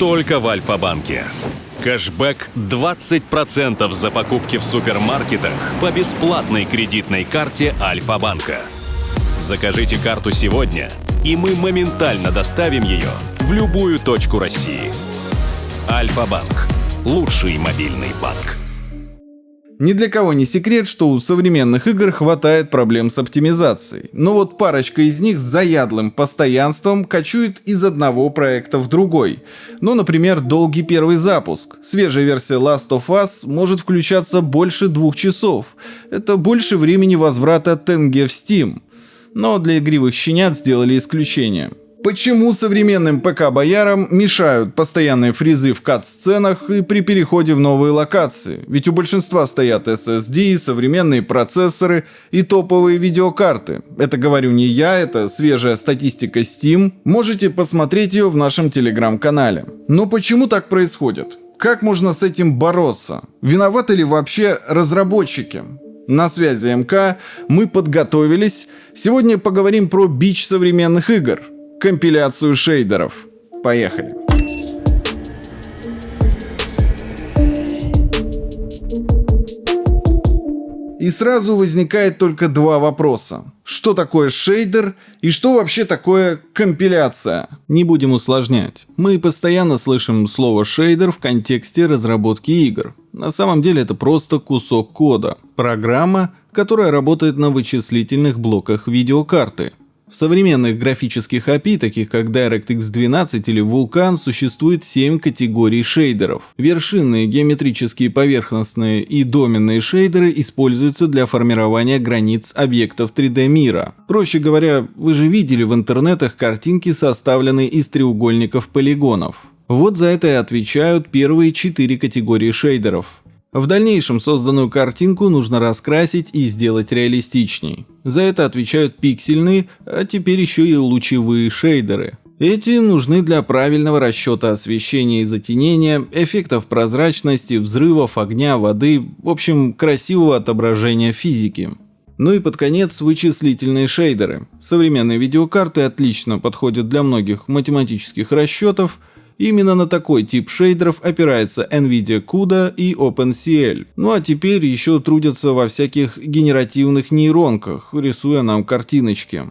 только в Альфа-банке. Кэшбэк 20% за покупки в супермаркетах по бесплатной кредитной карте Альфа-банка. Закажите карту сегодня, и мы моментально доставим ее в любую точку России. Альфа-банк. Лучший мобильный банк. Ни для кого не секрет, что у современных игр хватает проблем с оптимизацией. Но вот парочка из них с заядлым постоянством кочует из одного проекта в другой. Ну, например, долгий первый запуск. Свежая версия Last of Us может включаться больше двух часов. Это больше времени возврата тенге в Steam. Но для игривых щенят сделали исключение. Почему современным ПК-боярам мешают постоянные фризы в кат-сценах и при переходе в новые локации? Ведь у большинства стоят SSD, современные процессоры и топовые видеокарты. Это говорю не я, это свежая статистика Steam. Можете посмотреть ее в нашем телеграм-канале. Но почему так происходит? Как можно с этим бороться? Виноваты ли вообще разработчики? На связи МК, мы подготовились. Сегодня поговорим про бич современных игр – компиляцию шейдеров. Поехали. И сразу возникает только два вопроса. Что такое шейдер и что вообще такое компиляция? Не будем усложнять. Мы постоянно слышим слово шейдер в контексте разработки игр. На самом деле это просто кусок кода. Программа, которая работает на вычислительных блоках видеокарты. В современных графических API, таких как DirectX 12 или Vulkan, существует 7 категорий шейдеров. Вершинные, геометрические, поверхностные и доменные шейдеры используются для формирования границ объектов 3D мира. Проще говоря, вы же видели в интернетах картинки, составленные из треугольников полигонов. Вот за это и отвечают первые четыре категории шейдеров. В дальнейшем созданную картинку нужно раскрасить и сделать реалистичней. За это отвечают пиксельные, а теперь еще и лучевые шейдеры. Эти нужны для правильного расчета освещения и затенения, эффектов прозрачности, взрывов, огня, воды, в общем, красивого отображения физики. Ну и под конец вычислительные шейдеры. Современные видеокарты отлично подходят для многих математических расчетов, Именно на такой тип шейдеров опирается NVIDIA CUDA и OpenCL. Ну а теперь еще трудятся во всяких генеративных нейронках, рисуя нам картиночки.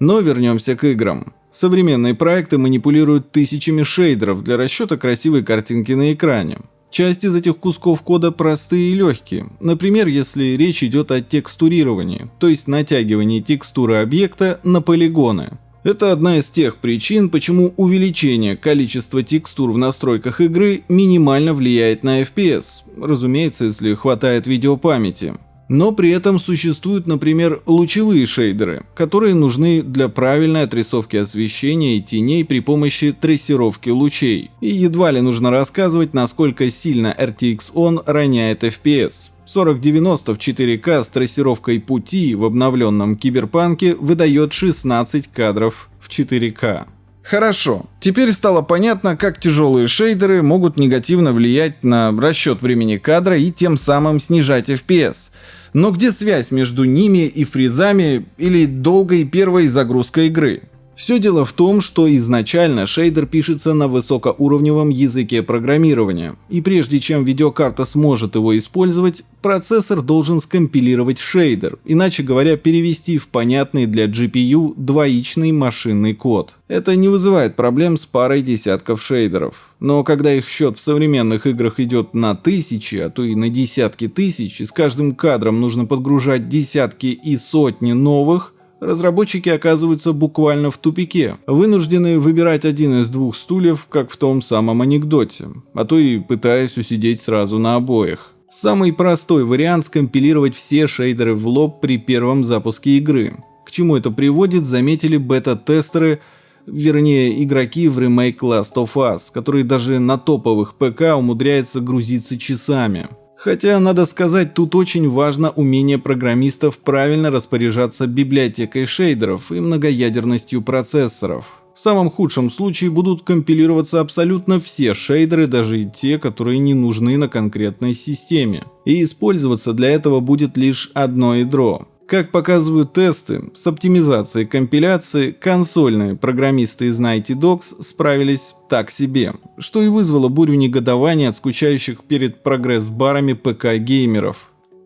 Но вернемся к играм. Современные проекты манипулируют тысячами шейдеров для расчета красивой картинки на экране. Часть из этих кусков кода простые и легкие. Например, если речь идет о текстурировании, то есть натягивании текстуры объекта на полигоны. Это одна из тех причин, почему увеличение количества текстур в настройках игры минимально влияет на FPS, разумеется, если хватает видеопамяти. Но при этом существуют, например, лучевые шейдеры, которые нужны для правильной отрисовки освещения и теней при помощи трассировки лучей. И едва ли нужно рассказывать, насколько сильно RTX On роняет FPS. 4090 в 4К с трассировкой пути в обновленном киберпанке выдает 16 кадров в 4К. Хорошо, теперь стало понятно, как тяжелые шейдеры могут негативно влиять на расчет времени кадра и тем самым снижать FPS. Но где связь между ними и фризами или долгой первой загрузкой игры? Все дело в том, что изначально шейдер пишется на высокоуровневом языке программирования, и прежде чем видеокарта сможет его использовать, процессор должен скомпилировать шейдер, иначе говоря, перевести в понятный для GPU двоичный машинный код. Это не вызывает проблем с парой десятков шейдеров. Но когда их счет в современных играх идет на тысячи, а то и на десятки тысяч, и с каждым кадром нужно подгружать десятки и сотни новых, разработчики оказываются буквально в тупике, вынуждены выбирать один из двух стульев, как в том самом анекдоте, а то и пытаясь усидеть сразу на обоих. Самый простой вариант скомпилировать все шейдеры в лоб при первом запуске игры. К чему это приводит, заметили бета-тестеры, вернее игроки в ремейк Last of Us, который даже на топовых ПК умудряется грузиться часами. Хотя, надо сказать, тут очень важно умение программистов правильно распоряжаться библиотекой шейдеров и многоядерностью процессоров. В самом худшем случае будут компилироваться абсолютно все шейдеры, даже и те, которые не нужны на конкретной системе. И использоваться для этого будет лишь одно ядро. Как показывают тесты, с оптимизацией компиляции консольные программисты из Nighty Dogs справились так себе, что и вызвало бурю негодования от скучающих перед прогресс-барами ПК-геймеров.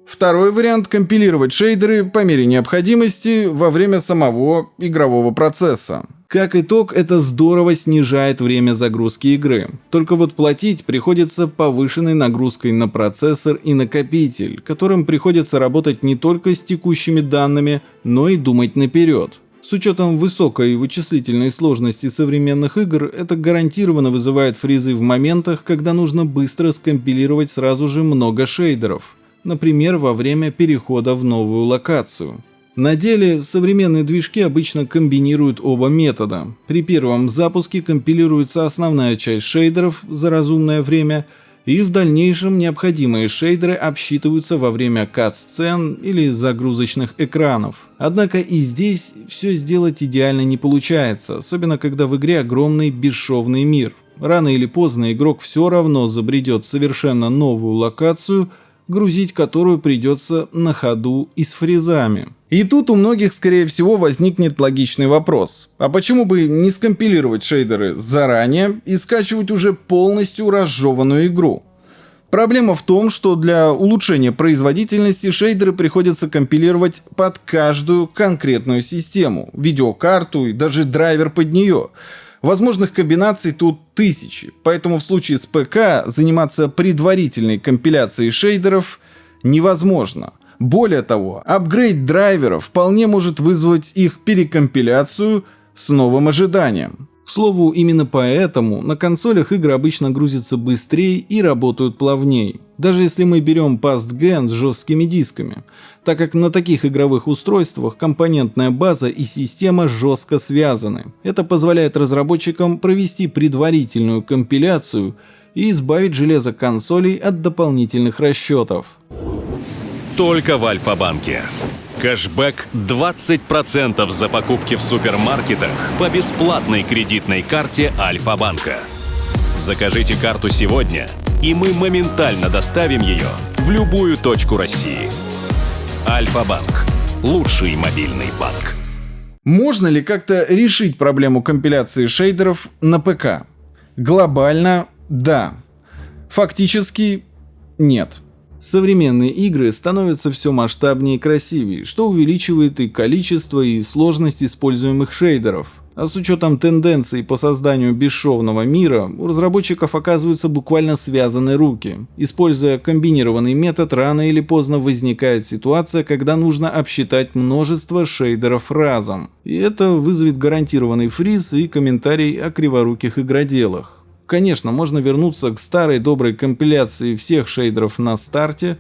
Второй вариант – компилировать шейдеры по мере необходимости во время самого игрового процесса. Как итог, это здорово снижает время загрузки игры. Только вот платить приходится повышенной нагрузкой на процессор и накопитель, которым приходится работать не только с текущими данными, но и думать наперед. С учетом высокой вычислительной сложности современных игр, это гарантированно вызывает фризы в моментах, когда нужно быстро скомпилировать сразу же много шейдеров. Например, во время перехода в новую локацию. На деле современные движки обычно комбинируют оба метода. При первом запуске компилируется основная часть шейдеров за разумное время, и в дальнейшем необходимые шейдеры обсчитываются во время кат-сцен или загрузочных экранов. Однако и здесь все сделать идеально не получается, особенно когда в игре огромный бесшовный мир. Рано или поздно игрок все равно забредет в совершенно новую локацию – грузить которую придется на ходу и с фрезами. И тут у многих, скорее всего, возникнет логичный вопрос. А почему бы не скомпилировать шейдеры заранее и скачивать уже полностью разжеванную игру? Проблема в том, что для улучшения производительности шейдеры приходится компилировать под каждую конкретную систему, видеокарту и даже драйвер под нее – Возможных комбинаций тут тысячи, поэтому в случае с ПК заниматься предварительной компиляцией шейдеров невозможно. Более того, апгрейд драйверов вполне может вызвать их перекомпиляцию с новым ожиданием. К слову, именно поэтому на консолях игры обычно грузятся быстрее и работают плавнее. Даже если мы берем PastGen с жесткими дисками, так как на таких игровых устройствах компонентная база и система жестко связаны. Это позволяет разработчикам провести предварительную компиляцию и избавить железо консолей от дополнительных расчетов. Только в Альфа-банке. Кэшбэк 20% за покупки в супермаркетах по бесплатной кредитной карте Альфа-банка. Закажите карту сегодня, и мы моментально доставим ее в любую точку России. Альфа-банк. Лучший мобильный банк. Можно ли как-то решить проблему компиляции шейдеров на ПК? Глобально – да. Фактически – нет. Современные игры становятся все масштабнее и красивее, что увеличивает и количество, и сложность используемых шейдеров. А с учетом тенденций по созданию бесшовного мира, у разработчиков оказываются буквально связаны руки. Используя комбинированный метод, рано или поздно возникает ситуация, когда нужно обсчитать множество шейдеров разом. И это вызовет гарантированный фриз и комментарий о криворуких игроделах. Конечно, можно вернуться к старой доброй компиляции всех шейдеров на старте.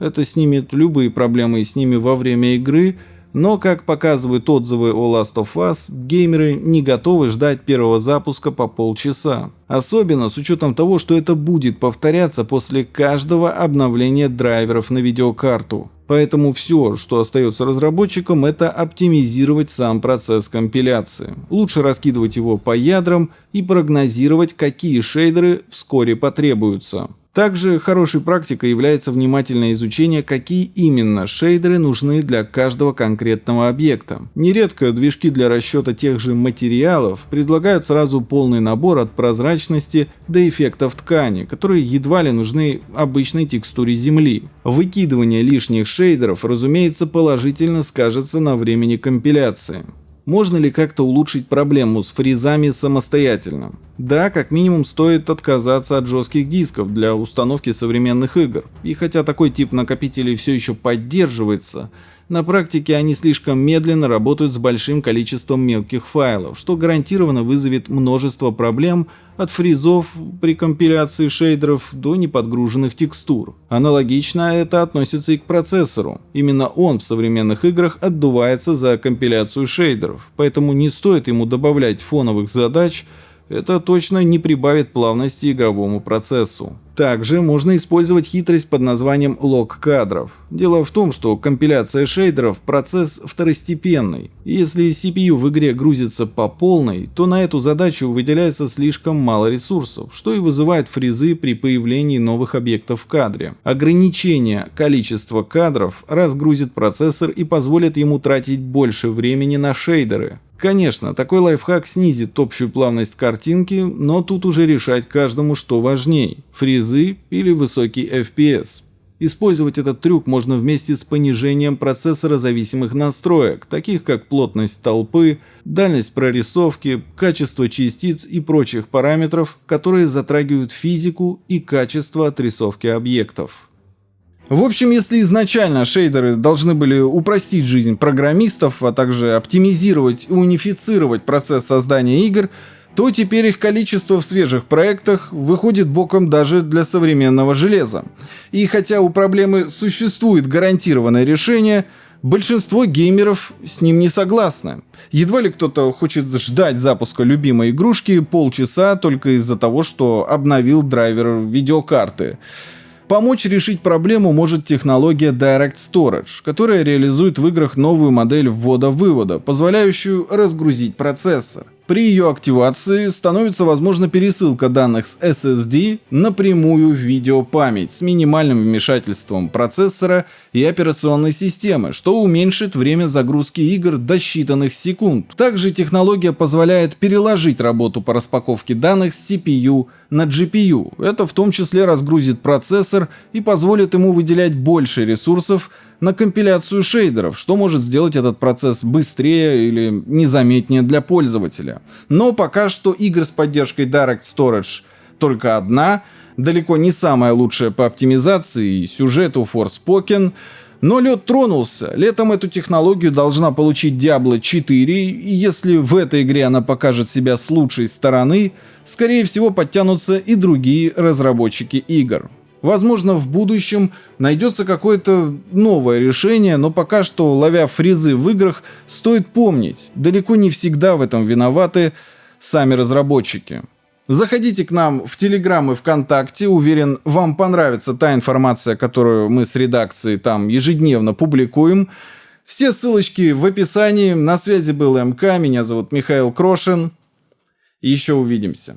Это снимет любые проблемы с ними во время игры, но, как показывают отзывы о Last of Us, геймеры не готовы ждать первого запуска по полчаса. Особенно с учетом того, что это будет повторяться после каждого обновления драйверов на видеокарту. Поэтому все, что остается разработчикам, это оптимизировать сам процесс компиляции. Лучше раскидывать его по ядрам и прогнозировать, какие шейдеры вскоре потребуются. Также хорошей практикой является внимательное изучение, какие именно шейдеры нужны для каждого конкретного объекта. Нередко движки для расчета тех же материалов предлагают сразу полный набор от прозрачности до эффектов ткани, которые едва ли нужны обычной текстуре земли. Выкидывание лишних шейдеров, разумеется, положительно скажется на времени компиляции. Можно ли как-то улучшить проблему с фризами самостоятельно? Да, как минимум стоит отказаться от жестких дисков для установки современных игр. И хотя такой тип накопителей все еще поддерживается, на практике они слишком медленно работают с большим количеством мелких файлов, что гарантированно вызовет множество проблем от фризов при компиляции шейдеров до неподгруженных текстур. Аналогично это относится и к процессору. Именно он в современных играх отдувается за компиляцию шейдеров, поэтому не стоит ему добавлять фоновых задач, Это точно не прибавит плавности игровому процессу. Также можно использовать хитрость под названием лог кадров. Дело в том, что компиляция шейдеров – процесс второстепенный. Если CPU в игре грузится по полной, то на эту задачу выделяется слишком мало ресурсов, что и вызывает фризы при появлении новых объектов в кадре. Ограничение количества кадров разгрузит процессор и позволит ему тратить больше времени на шейдеры. Конечно, такой лайфхак снизит общую плавность картинки, но тут уже решать каждому, что важней – фризы или высокий FPS. Использовать этот трюк можно вместе с понижением процессора зависимых настроек, таких как плотность толпы, дальность прорисовки, качество частиц и прочих параметров, которые затрагивают физику и качество отрисовки объектов. В общем, если изначально шейдеры должны были упростить жизнь программистов, а также оптимизировать и унифицировать процесс создания игр, то теперь их количество в свежих проектах выходит боком даже для современного железа. И хотя у проблемы существует гарантированное решение, большинство геймеров с ним не согласны. Едва ли кто-то хочет ждать запуска любимой игрушки полчаса только из-за того, что обновил драйвер видеокарты. Помочь решить проблему может технология Direct Storage, которая реализует в играх новую модель ввода-вывода, позволяющую разгрузить процессор. При ее активации становится возможна пересылка данных с SSD напрямую в видеопамять с минимальным вмешательством процессора и операционной системы, что уменьшит время загрузки игр до считанных секунд. Также технология позволяет переложить работу по распаковке данных с CPU на GPU. Это в том числе разгрузит процессор и позволит ему выделять больше ресурсов на компиляцию шейдеров, что может сделать этот процесс быстрее или незаметнее для пользователя. Но пока что игр с поддержкой Direct Storage только одна, далеко не самая лучшая по оптимизации и сюжету Forspoken, но лед тронулся. Летом эту технологию должна получить Diablo 4, и если в этой игре она покажет себя с лучшей стороны, скорее всего подтянутся и другие разработчики игр. Возможно, в будущем найдется какое-то новое решение, но пока что, ловя фризы в играх, стоит помнить, далеко не всегда в этом виноваты сами разработчики. Заходите к нам в Телеграм и ВКонтакте. Уверен, вам понравится та информация, которую мы с редакцией там ежедневно публикуем. Все ссылочки в описании. На связи был МК. Меня зовут Михаил Крошин. Еще увидимся.